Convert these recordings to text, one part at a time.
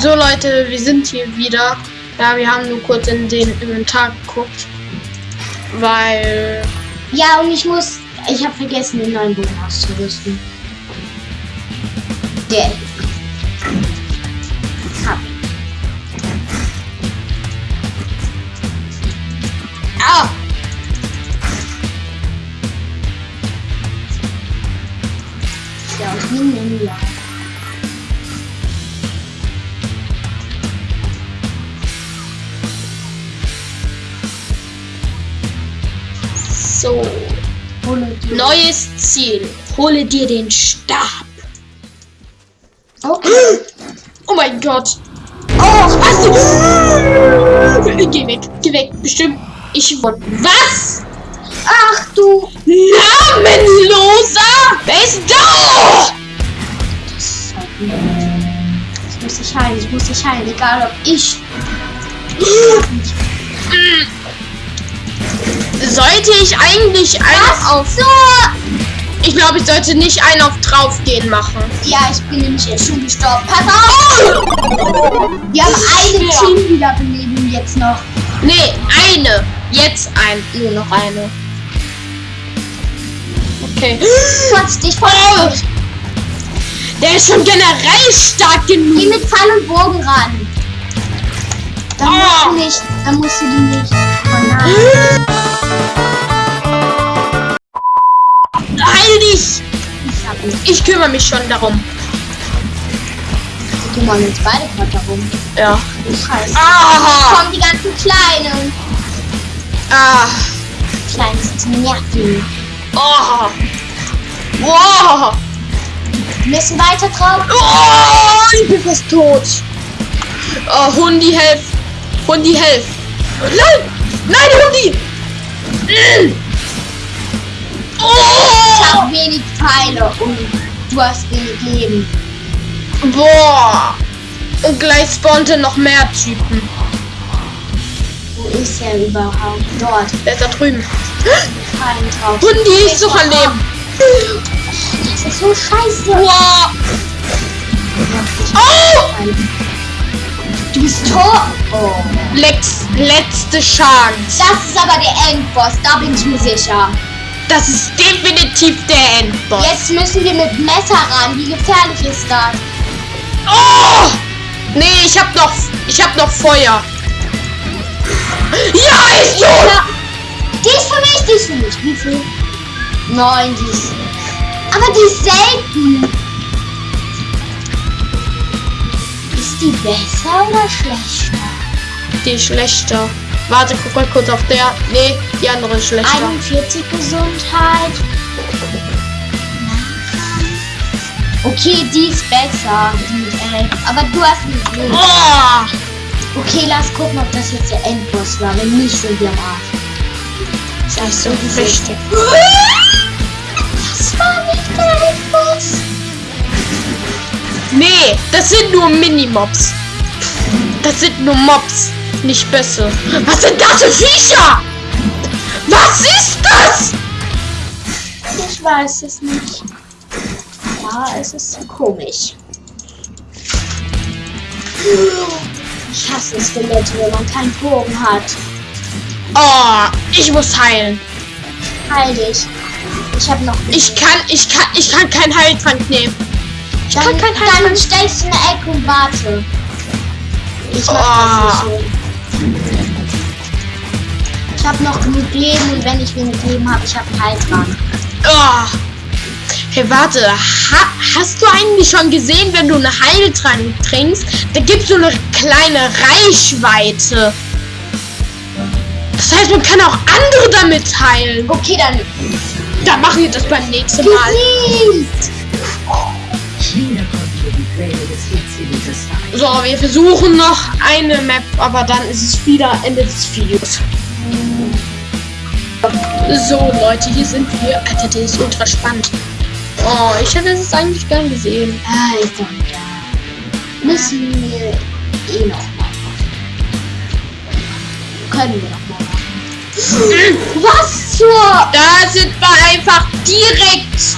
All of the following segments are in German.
So Leute, wir sind hier wieder. Ja, wir haben nur kurz in den Inventar geguckt. Weil. Ja, und ich muss. Ich habe vergessen, den neuen Bogen auszurüsten. Der. So. Neues Ziel. Hole dir den Stab. Okay. Oh mein Gott. Oh, hast du. Geh weg, geh weg. Bestimmt. Ich wollte. Was? Ach du. Namenloser! Wer ist da? Ich muss dich heilen, ich muss dich heilen, egal ob ich. Sollte ich eigentlich einen auf. So! Ich glaube, ich sollte nicht einen auf draufgehen machen. Ja, ich bin nämlich jetzt schon gestorben. Pass auf! Wir haben eine Ja. Teamwiederbelebung jetzt noch. Nee, eine. Jetzt ein. Nur noch eine. Okay. Quatsch dich voll. Oh, der ist schon generell stark Geh genug. mit Pfeil und Bogen ran. Musst Oh. du nicht. Dann musst du die nicht. Heil dich! Ich. Ich kümmere mich schon darum. Wir kümmern uns beide gerade darum. Ja. Scheiße. Ah! Kommen die ganzen Kleinen. Ah! Kleines Nerven. Oh! Wow! Wir müssen weiter drauf. Oh! Ich bin fast tot. Oh, Hundi, helf! Hundi, helf! Nein! Nein, Hundi! Mm. Ich Oh! habe wenig Pfeile und du hast wenig Leben. Boah! Und gleich spawnte noch mehr Typen. Wo ist er überhaupt? Dort. Der ist da drüben. Kein drauf. Hundi ist noch am Leben. Das ist so scheiße. Boah! Oh! Du bist tot. Oh. Lex, letzte Chance. Das ist aber der Endboss, da bin ich mir sicher. Das ist definitiv der Endboss. Jetzt müssen wir mit Messer ran. Wie gefährlich ist das? Oh! Nee, ich hab noch, ich hab noch Feuer. Ja, ist tot! Ja. Die ist für mich, die ist für mich. Wie viel? Neun, die ist. Aber die ist selten. Ist die besser oder schlechter? Die schlechter. Warte, guck mal kurz auf der. Nee, die andere ist schlechter. 41 Gesundheit. Okay, die ist besser. Die mit 11. Aber du hast nicht. Oh! Okay, lass gucken, ob das jetzt der Endboss war. Wenn nicht, sind wir am Arsch. Das ist so wichtig. Das war nicht der Endboss. Nee, das sind nur Minimobs. Das sind nur Mobs, nicht Bösse. Was sind das für Viecher? Was ist das? Ich weiß es nicht. Ja, es ist komisch. Ich hasse Skelette, wenn man keinen Bogen hat. Oh, ich muss heilen. Heil dich. Ich habe noch. Ich kann, ich kann, ich kann keinen Heiltrank nehmen. Ich dann, kann keinen dann stellst du in der Ecke und warte. Ich mach Oh. das nicht so. Ich habe noch genug Leben und wenn ich wenig Leben habe, ich habe einen Heiltrank. Oh. Hey, warte. Ha hast du eigentlich schon gesehen, wenn du eine Heiltrank trinkst, da gibt's so eine kleine Reichweite. Das heißt, man kann auch andere damit heilen. Okay, dann Dann machen wir das beim nächsten Mal. besiegt. So, wir versuchen noch eine Map, aber dann ist es wieder Ende des Videos. So, Leute, hier sind wir. Alter, der ist ultra spannend. Oh, ich hätte es eigentlich gern gesehen. Ah, egal. Müssen wir eh noch mal machen. Können wir noch mal machen. Was zur... Da sind wir einfach direkt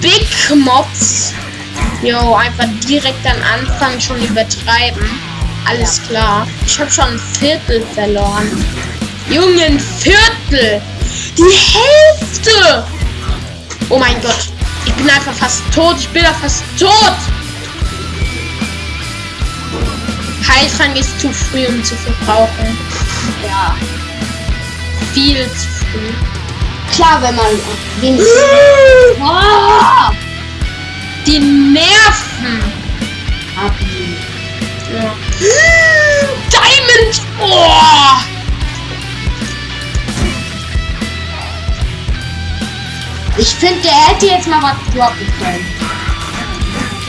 Big Mobs. Jo, einfach direkt am Anfang schon übertreiben. Alles klar. Ich habe schon ein Viertel verloren. Junge, ein Viertel! Die Hälfte! Oh mein Gott. Ich bin einfach fast tot. Ich bin ja fast tot. Heiltrank ist zu früh, um zu verbrauchen. Ja. Viel zu früh. Klar, wenn man wenigstens. Die Nerven. Abi. Ja. Diamond! Oh! Ich finde, der hätte jetzt mal was droppen können.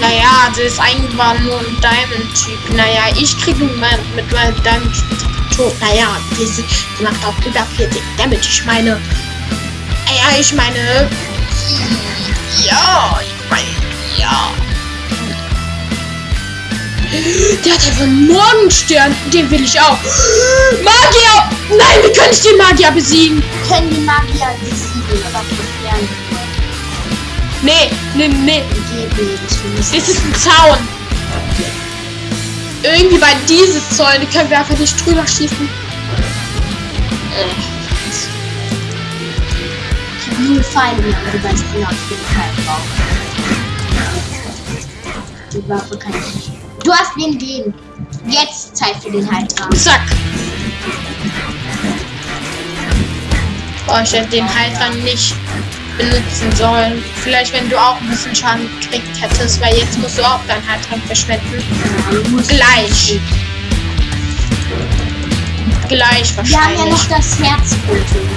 Naja, das ist eigentlich war nur ein Diamond-Typ. Naja, ich kriege mein, mit meinem Diamond-Typ tot. Naja, diese die macht auch über 40 Damage. Ich meine. Ja, ich meine. Ja. Ja. Der hat einfach einen Morgenstern. Den will ich auch. Magier! Nein, wie kann ich den Magier besiegen? Können die Magier besiegen oder probieren? Nee, nee, nee. Das ist ein Zaun. Irgendwie bei diese Zäune können wir einfach nicht drüber schießen. Ich habe null Feinde aber du weißt genau, ich bin kein Bauch. Die Waffe kann ich. Du hast den gehen. Jetzt Zeit für den Heiltrank. Zack. Boah, ich hätte den Heiltrank nicht benutzen sollen. Vielleicht, wenn du auch ein bisschen Schaden gekriegt hättest, weil jetzt musst du auch deinen Heiltrank verschwenden. Gleich. Gleich Wir haben ja noch wahrscheinlich. das Herzkultur.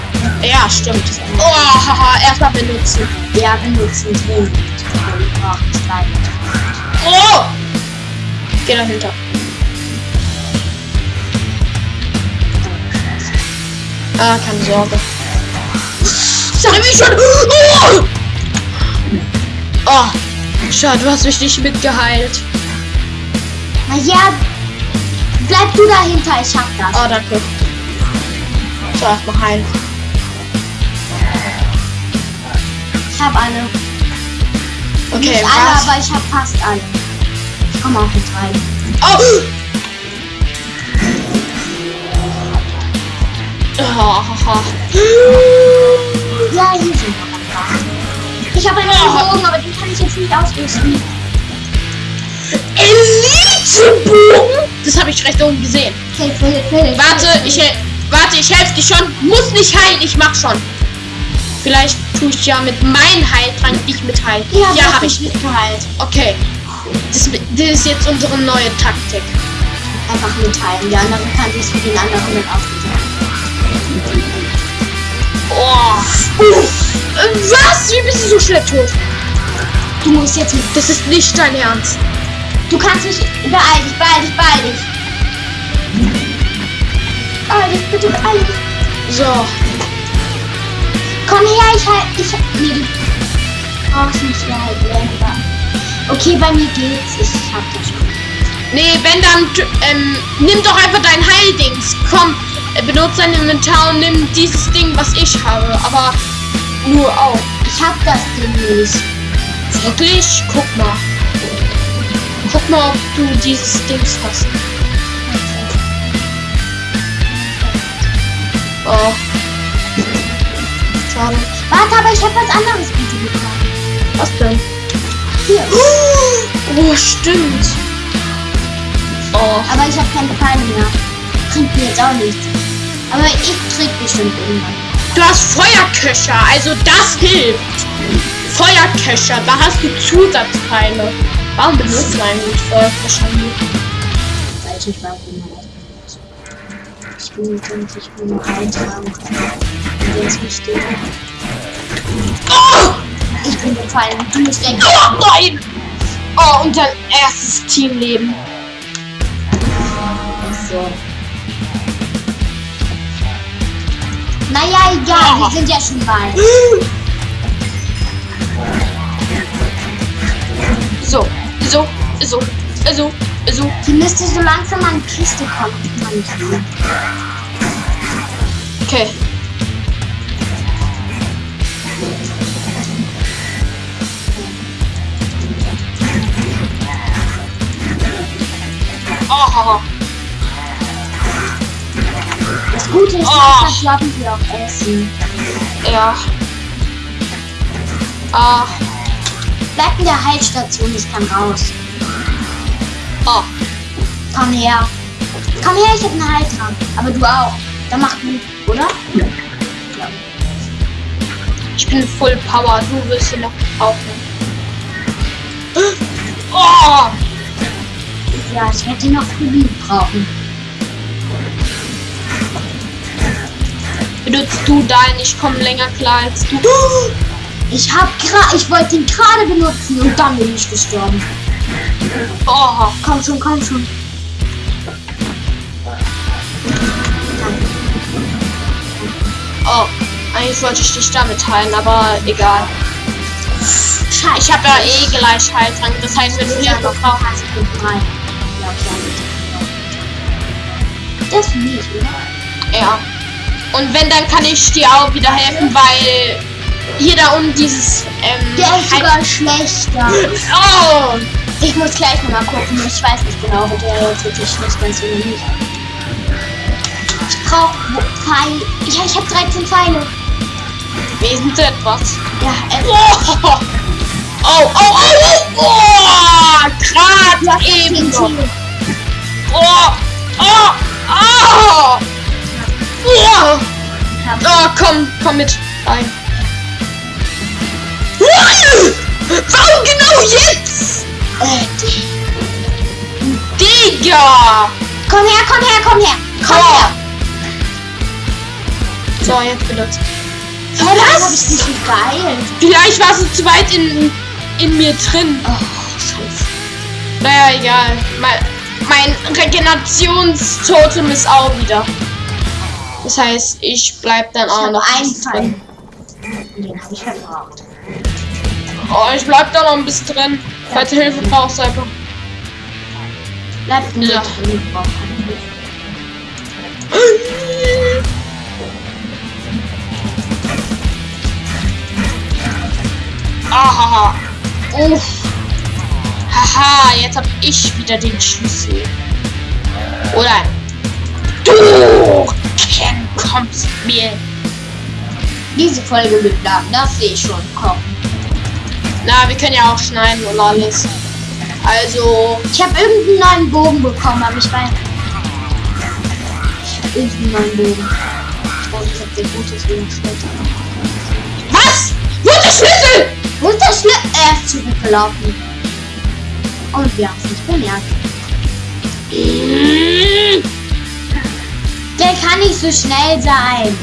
Ja, stimmt. Oh, haha, erstmal benutzen. Ja, benutzen drin. Nicht leiden. Oh! Geh dahinter. Ah, keine Sorge. Sag mich schon. Oh! oh! Schade, du hast mich nicht mitgeheilt. Naja, bleib du dahinter, ich hab das. Oh, danke. So, erstmal heilen. Ich hab alle. Okay, Nicht alle, was? aber ich hab fast alle. Ich komm auch nicht rein. Oh! Oh. Ja, hier sind noch. Ich habe einen. Bogen, aber den kann ich jetzt nicht ausrüsten. Elitebogen? Das habe ich recht oben gesehen. Hilfe, Hilfe, Hilfe. Warte, ich warte, ich helfe dir schon. Muss nicht heilen, ich mach schon. Vielleicht tue ich ja mit meinem Heiltrank dich mit heilen. Ja, ja hab habe ich. mitgeheilt. Okay. Das, das ist jetzt unsere neue Taktik. Einfach mitteilen. Der andere kann sich für den anderen dann aufnehmen. Oh. Äh, Was? Wie bist du so schnell tot? Du musst jetzt mit. Das ist nicht dein Ernst. Du kannst mich. Beeil dich, beeil dich, beeil dich. Beeil dich, bitte beeil dich. So. Komm her, ich halt. Ich. Nee, du brauchst nicht mehr halt länger. Okay, bei mir geht's. Ich hab das schon. Nee, wenn dann, ähm, nimm doch einfach dein Heildings. Komm, äh, benutze dein Inventar und nimm dieses Ding, was ich habe. Aber nur auch. Ich hab das Ding nicht. Wirklich? Guck mal. Guck mal, ob du dieses Dings hast. Ich hab was anderes bitte bekommen. Was denn? Hier. Oh, stimmt. Oh. Aber ich habe keine Pfeile mehr. Bringt mir jetzt auch nichts. Aber ich krieg bestimmt irgendwann. Du hast Feuerköcher, also das hilft. Feuerköcher, da hast du Zusatzpfeile. Warum benutzt du eigentlich Feuerköcher nicht? Nicht weiß, man das benutzt. Ich will nicht, und ich will nur eintragen können. Und der ist wichtig. Oh! Ich bin gefallen. Du musst weg. oh nein! Oh, und dein erstes Teamleben. So. Naja, egal. Oh. Wir sind ja schon bald. So, so, so, so, so. Die müsste so langsam an die Kiste kommen. Okay. Oh, Das Gute ist, Oh. dass das haben wir auch essen. ja. Ah, Bleib in der Heilstation, ich kann raus. oh. Komm her. Komm her, ich hab einen Heiltrank. Aber du auch. Dann mach du, oder? Ja. Ich bin Full Power. Du willst ihn noch aufnehmen. Oh! Ja, ich hätte noch Rubin brauchen. Benutzt du deinen, ich komme länger klar als du. Ich hab gra ich wollte ihn gerade benutzen und dann bin ich gestorben. Oh, Komm schon, komm schon. oh. Eigentlich wollte ich dich damit heilen, aber egal. Scheiße. Ich habe ja eh gleich Heiltrank. Das heißt, wenn du Hilfe noch brauchst. hast du drei. Okay. Das ist nicht, oder? Ja. Und wenn, dann kann ich dir auch wieder helfen, weil hier da unten dieses. Ähm, Der ist sogar schlechter. Oh! Ich muss gleich nochmal gucken. Ich weiß nicht genau, ob der jetzt wirklich schlechter ist oder nicht. Ich brauche Pfeile. Ja, ich habe 13 Pfeile. Wesentlich etwas. Ja, äh, Oh! Oh, oh, oh, oh! oh Gerade eben noch. TNT. Oh! Oh! Oh! Oh! Hab- Oh, komm, komm mit rein. Warum genau jetzt? Äh, Digga! Komm her, komm her, komm her. Komm Oh. her. So, jetzt benutzt. Das habe ich nicht. Vielleicht warst du zu weit in, in mir drin. Oh. Naja, egal. Mein, mein Regenerationstotem ist auch wieder. Das heißt, ich bleib dann Ich auch noch Pfeil. drin. Den habe ich verbraucht. Oh, ich bleib da noch ein bisschen drin. Falls du Hilfe brauchst, einfach. Bleib Ja. drin. Ahaha. Uff. Haha, jetzt hab ich wieder den Schlüssel. Oder du kommst mir. Diese Folge wird lang, das sehe ich schon. Komm. Na, wir können ja auch schneiden und alles. Also, Ich habe irgendeinen neuen Bogen bekommen, aber ich weiß. Ich habe irgendeinen neuen Bogen. Ich glaube, ich habe den gutes schlechter. was? Wo ist der Schlüssel? Wo ist der Schlüssel? Er ist zurückgelaufen. Und wir haben es nicht bemerkt. Der kann nicht so schnell sein.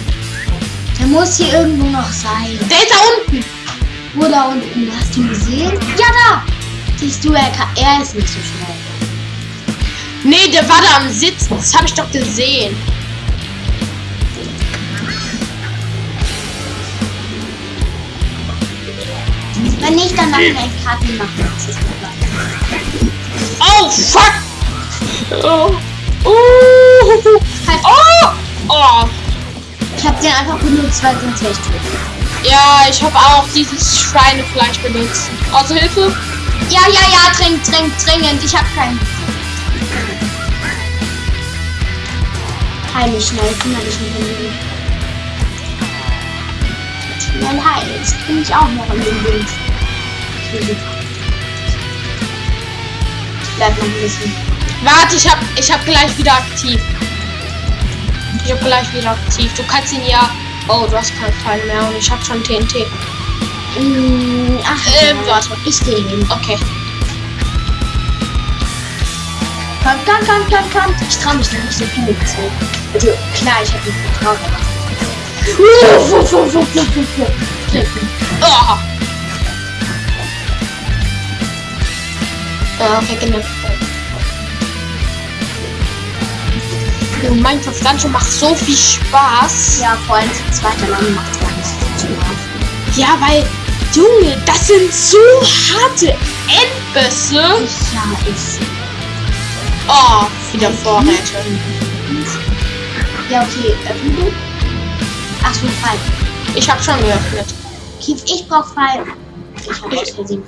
Der muss hier irgendwo noch sein. Der ist da unten. Wo da unten? Hast du ihn gesehen? Ja, da! Siehst du, er, kann, er ist nicht so schnell. Nee, der war da am Sitzen. Das habe ich doch gesehen. Wenn nicht, dann machen wir einen Karten machen. Oh, fuck. Oh. Oh. Oh. Oh. Ich habe den einfach benutzt, weil sonst wäre ich. Ja, ich habe auch dieses Schweinefleisch benutzt. Also Hilfe? Ja, ja, ja, trink, trink, dringend. Ich habe keinen. Heil mich schnell, kümmere dich nicht um den. Schnell heilst. Bin ich auch noch in dem Bild. Bleib noch ein bisschen. Warte, ich hab, ich hab gleich wieder aktiv. Ich hab gleich wieder aktiv. Du kannst ihn ja. Oh, du hast keinen Pfeil mehr und ich hab schon TNT. Mm, ach, Äh, ja. warte. Ich gehe hin. Okay. Komm, komm, komm, komm, komm. Ich traue mich noch nicht so viele zu. Also, klar, ich habe mich vertraut, aber. Oh. Äh, regeneriert. Oh, Minecraft Dungeon macht so viel Spaß. Ja, vor allem zu zweit alleine macht gar nicht so viel Spaß. Ja, weil, Junge, das sind so harte Endbösse. Ja, ist. Oh, wieder Vorräte. Ja, okay, öffnen du? Ach so, Pfeil. Ich habe schon geöffnet. Kief, ich brauch Pfeil. Ich habe aus Versehen.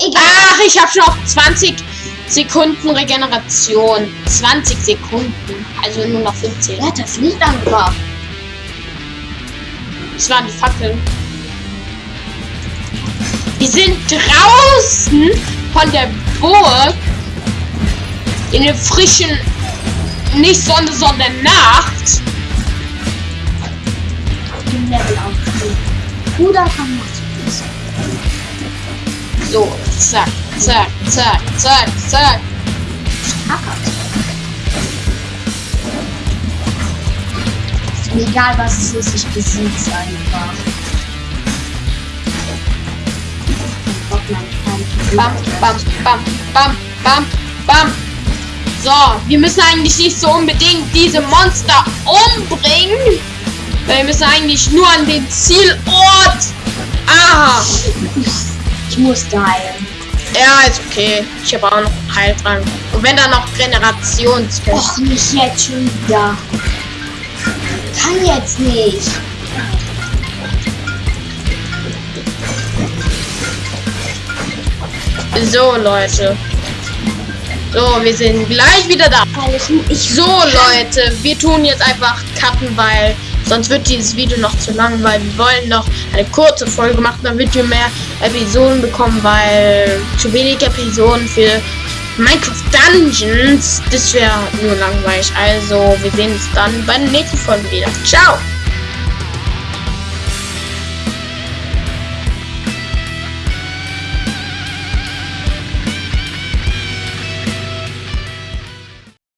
Egal. Ach, ich habe schon noch 20 Sekunden Regeneration. 20 Sekunden. Also nur noch 15. Wer hat das Licht angemacht? Das waren die Fackeln. Wir sind draußen von der Burg in der frischen, nicht Sonne, sondern Nacht. Level aufnehmen. Bruder kann. So, zack, zack, zack, zack, zack. Hackert. Egal, was es ist, ich besieg's einfach. Bam, bam, bam, bam, bam, bam. So, wir müssen eigentlich nicht so unbedingt diese Monster umbringen. Weil wir müssen eigentlich nur an den Zielort. Aha. Heilen. Ja, ist okay. Ich habe auch noch Heiltrank. Und wenn dann noch Generationstest. Och, nicht jetzt schon wieder. Kann jetzt nicht. So, Leute. So, wir sind gleich wieder da. Ich So, Leute, wir tun jetzt einfach cutten, weil sonst wird dieses Video noch zu lang, weil wir wollen noch eine kurze Folge machen, damit wir mehr Episoden bekommen, weil zu wenig Episoden für Minecraft Dungeons, das wäre nur langweilig. Also, wir sehen uns dann bei der nächsten Folge wieder. Ciao!